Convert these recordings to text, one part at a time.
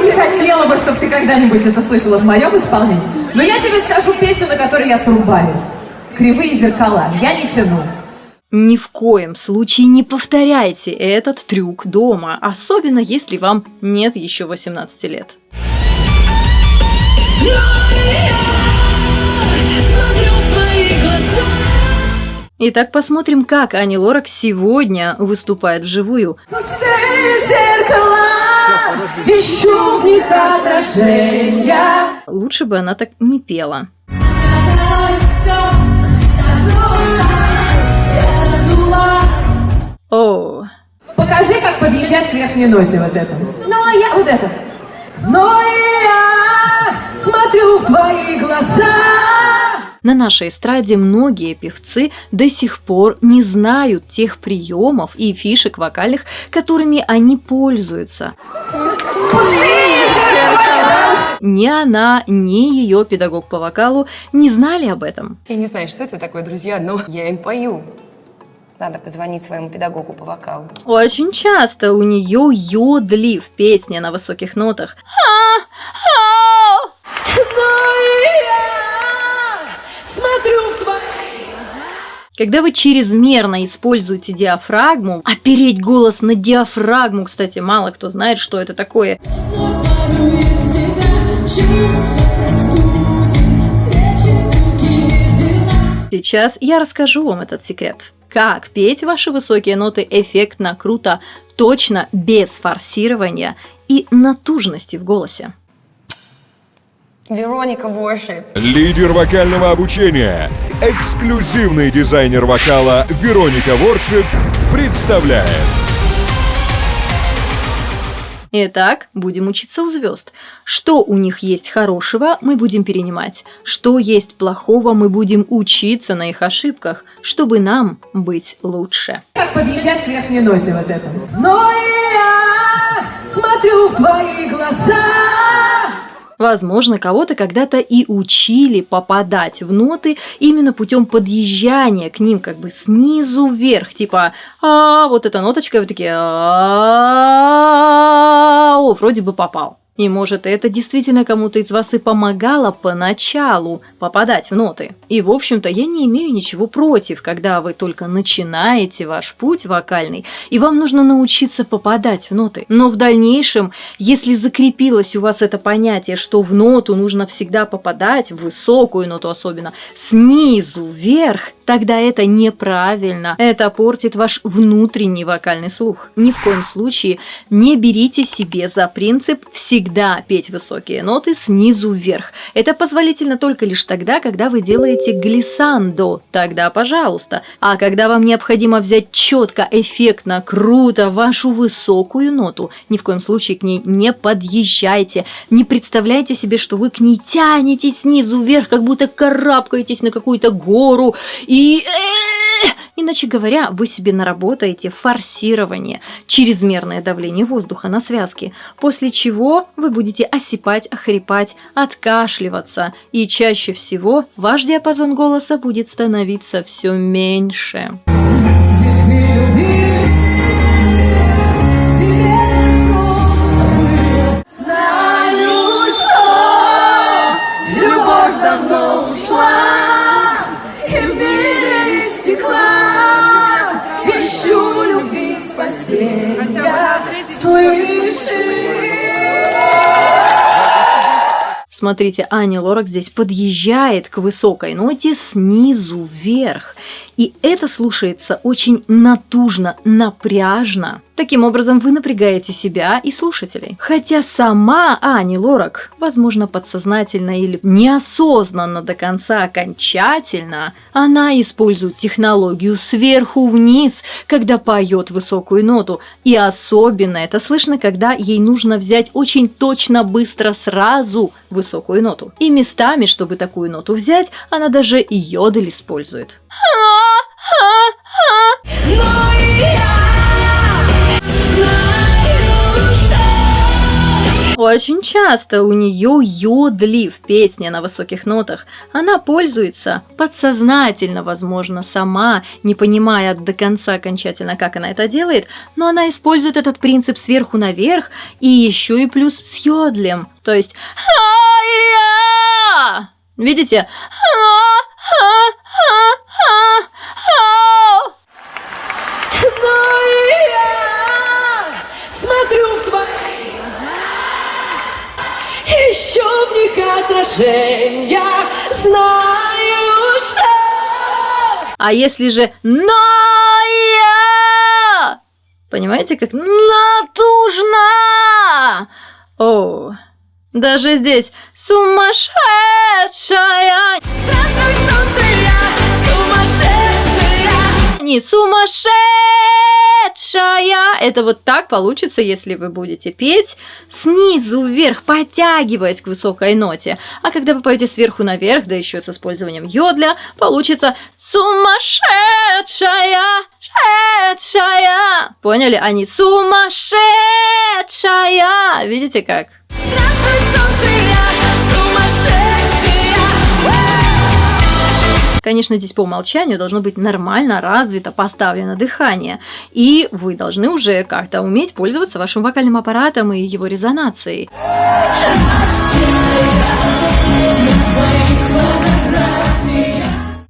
не хотела бы, чтобы ты когда-нибудь это слышала в моем исполнении. Но я тебе скажу песню, на которой я срубаюсь. Кривые зеркала. Я не тяну. Ни в коем случае не повторяйте этот трюк дома, особенно если вам нет еще 18 лет. Итак, посмотрим, как Ани Лорак сегодня выступает вживую. Пустые зеркала, ищу в них отражения. Лучше бы она так не пела. О, Покажи, как подъезжать к верхней ноте вот это. Но я... Вот это. Но я смотрю в твои глаза. На нашей эстраде многие певцы до сих пор не знают тех приемов и фишек вокальных, которыми они пользуются. Ни она, ни ее педагог по вокалу не знали об этом. Я не знаю, что это такое, друзья, но я им пою. Надо позвонить своему педагогу по вокалу. Очень часто у нее йодли в песне на высоких нотах. А, а, Когда вы чрезмерно используете диафрагму, опереть голос на диафрагму, кстати, мало кто знает, что это такое. Сейчас я расскажу вам этот секрет. Как петь ваши высокие ноты эффектно, круто, точно, без форсирования и натужности в голосе. Вероника Воршип. Лидер вокального обучения, эксклюзивный дизайнер вокала Вероника Воршип представляет Итак, будем учиться у звезд. Что у них есть хорошего, мы будем перенимать. Что есть плохого, мы будем учиться на их ошибках, чтобы нам быть лучше. Как подъезжать к верхней ноте вот это. Но я смотрю в твои глаза. Возможно, кого-то когда-то и учили попадать в ноты именно путем подъезжания к ним как бы снизу вверх, типа а вот эта ноточка, вы такие «А, о, вроде бы попал. И может это действительно кому-то из вас и помогало поначалу попадать в ноты. И в общем-то я не имею ничего против, когда вы только начинаете ваш путь вокальный, и вам нужно научиться попадать в ноты. Но в дальнейшем, если закрепилось у вас это понятие, что в ноту нужно всегда попадать, в высокую ноту особенно, снизу вверх, тогда это неправильно. Это портит ваш внутренний вокальный слух. Ни в коем случае не берите себе за принцип всегда петь высокие ноты снизу вверх. Это позволительно только лишь тогда, когда вы делаете глиссандо. Тогда пожалуйста. А когда вам необходимо взять четко, эффектно, круто вашу высокую ноту, ни в коем случае к ней не подъезжайте. Не представляйте себе, что вы к ней тянетесь снизу вверх, как будто карабкаетесь на какую-то гору и... Иначе говоря, вы себе наработаете форсирование, чрезмерное давление воздуха на связки, после чего вы будете осипать, охрипать, откашливаться, и чаще всего ваш диапазон голоса будет становиться все меньше. Смотрите, Аня Лорак здесь подъезжает к высокой ноте снизу вверх. И это слушается очень натужно, напряжно. Таким образом, вы напрягаете себя и слушателей. Хотя сама Ани Лорак, возможно, подсознательно или неосознанно до конца окончательно, она использует технологию сверху вниз, когда поет высокую ноту. И особенно это слышно, когда ей нужно взять очень точно, быстро, сразу высокую ноту. И местами, чтобы такую ноту взять, она даже йодель использует. Очень часто у нее йодли в песне на высоких нотах. Она пользуется подсознательно, возможно, сама, не понимая до конца окончательно, как она это делает, но она использует этот принцип сверху наверх и еще и плюс с йодлем. То есть! Видите? А если же «но я!» Понимаете, как натужно? О, даже здесь сумасшедшая, Здравствуй, солнце, я сумасшедшая не сумасшедшая. Это вот так получится, если вы будете петь снизу вверх, подтягиваясь к высокой ноте. А когда вы поете сверху наверх, да еще с использованием йодля, получится сумасшедшая, шедшая. Поняли? А не сумасшедшая. Видите как? Здравствуй, Конечно, здесь по умолчанию должно быть нормально развито, поставлено дыхание. И вы должны уже как-то уметь пользоваться вашим вокальным аппаратом и его резонацией.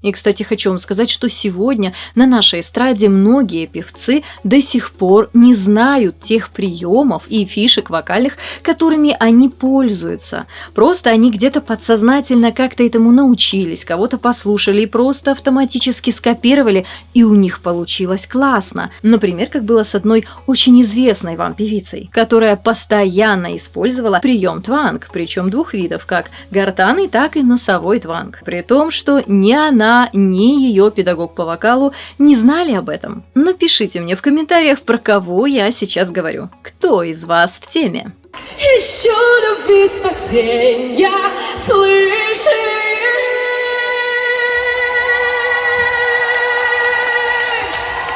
И, кстати, хочу вам сказать, что сегодня на нашей эстраде многие певцы до сих пор не знают тех приемов и фишек вокальных, которыми они пользуются. Просто они где-то подсознательно как-то этому научились, кого-то послушали и просто автоматически скопировали, и у них получилось классно. Например, как было с одной очень известной вам певицей, которая постоянно использовала прием тванг, причем двух видов, как гортанный, так и носовой тванг. При том, что ни она, ни ее педагог по вокалу не знали об этом. Напишите мне в комментариях, про кого я сейчас говорю. Кто из вас в теме? Ищу любви спасенья, слышишь?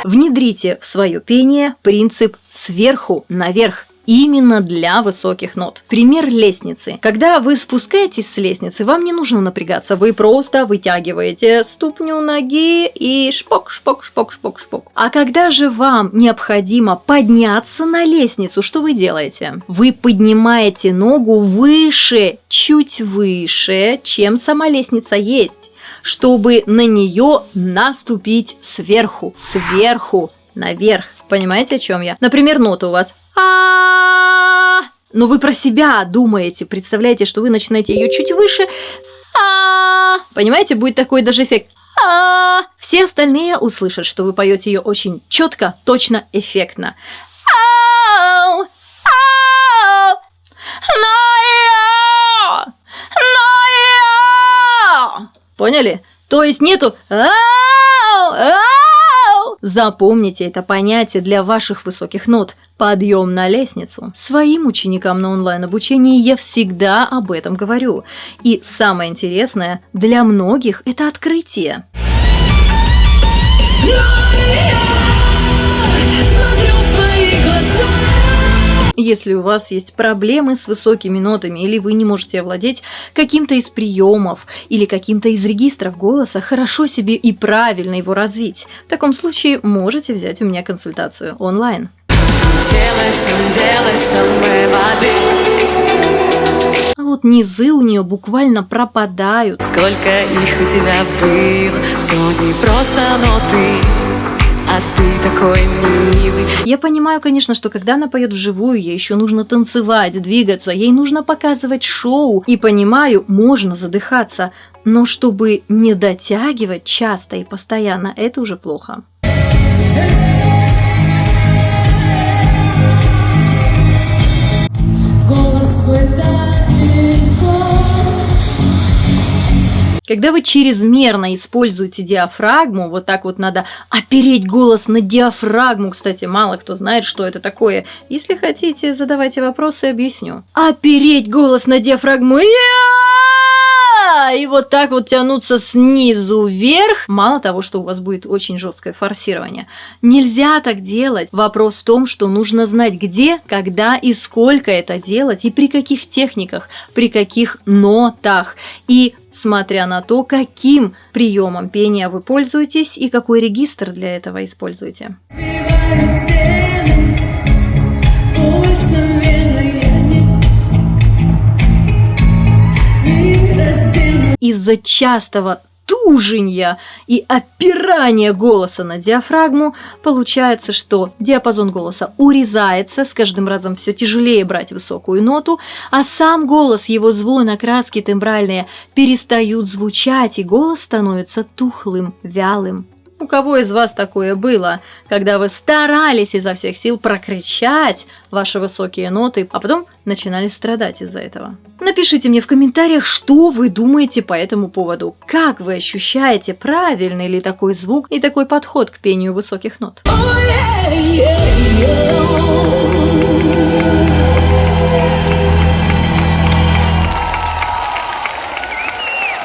Внедрите в свое пение принцип сверху наверх именно для высоких нот. Пример лестницы. Когда вы спускаетесь с лестницы, вам не нужно напрягаться, вы просто вытягиваете ступню ноги и шпок, шпок, шпок, шпок, шпок. А когда же вам необходимо подняться на лестницу, что вы делаете? Вы поднимаете ногу выше, чуть выше, чем сама лестница есть чтобы на нее наступить сверху, сверху, наверх. Понимаете, о чем я? Например, нота у вас а Но вы про себя думаете, представляете, что вы начинаете ее чуть выше. а Понимаете, будет такой даже эффект. а Все остальные услышат, что вы поете ее очень четко, точно, эффектно. Поняли? То есть нету! Запомните это понятие для ваших высоких нот. Подъем на лестницу. Своим ученикам на онлайн-обучении я всегда об этом говорю. И самое интересное, для многих это открытие. Если у вас есть проблемы с высокими нотами, или вы не можете овладеть каким-то из приемов или каким-то из регистров голоса, хорошо себе и правильно его развить. В таком случае можете взять у меня консультацию онлайн. А вот низы у нее буквально пропадают. Сколько их у тебя было, все не просто, но ты, а ты такой милый. Я понимаю, конечно, что когда она поет вживую, ей еще нужно танцевать, двигаться, ей нужно показывать шоу. И понимаю, можно задыхаться, но чтобы не дотягивать часто и постоянно, это уже плохо. Когда вы чрезмерно используете диафрагму, вот так вот надо опереть голос на диафрагму. Кстати, мало кто знает, что это такое. Если хотите, задавайте вопросы, объясню. Опереть голос на диафрагму. Я! И вот так вот тянуться снизу вверх. Мало того, что у вас будет очень жесткое форсирование. Нельзя так делать. Вопрос в том, что нужно знать, где, когда и сколько это делать, и при каких техниках, при каких нотах. И смотря на то, каким приемом пения вы пользуетесь и какой регистр для этого используете. Из-за частого туженья и опирания голоса на диафрагму, получается, что диапазон голоса урезается, с каждым разом все тяжелее брать высокую ноту, а сам голос, его звон, окраски тембральные перестают звучать, и голос становится тухлым, вялым. У кого из вас такое было, когда вы старались изо всех сил прокричать ваши высокие ноты, а потом начинали страдать из-за этого? Напишите мне в комментариях, что вы думаете по этому поводу. Как вы ощущаете, правильный ли такой звук и такой подход к пению высоких нот? Oh, yeah, yeah, yeah.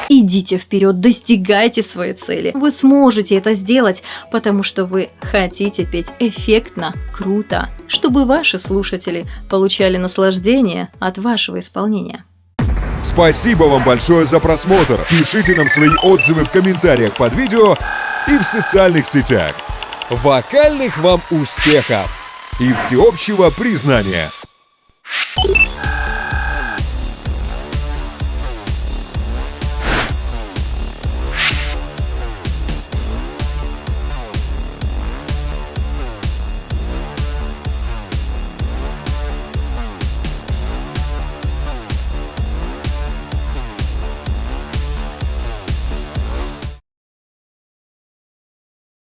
Идите вперед, достигайте своей цели. Вы сможете это сделать, потому что вы хотите петь эффектно, круто, чтобы ваши слушатели получали наслаждение от вашего исполнения. Спасибо вам большое за просмотр. Пишите нам свои отзывы в комментариях под видео и в социальных сетях. Вокальных вам успехов и всеобщего признания!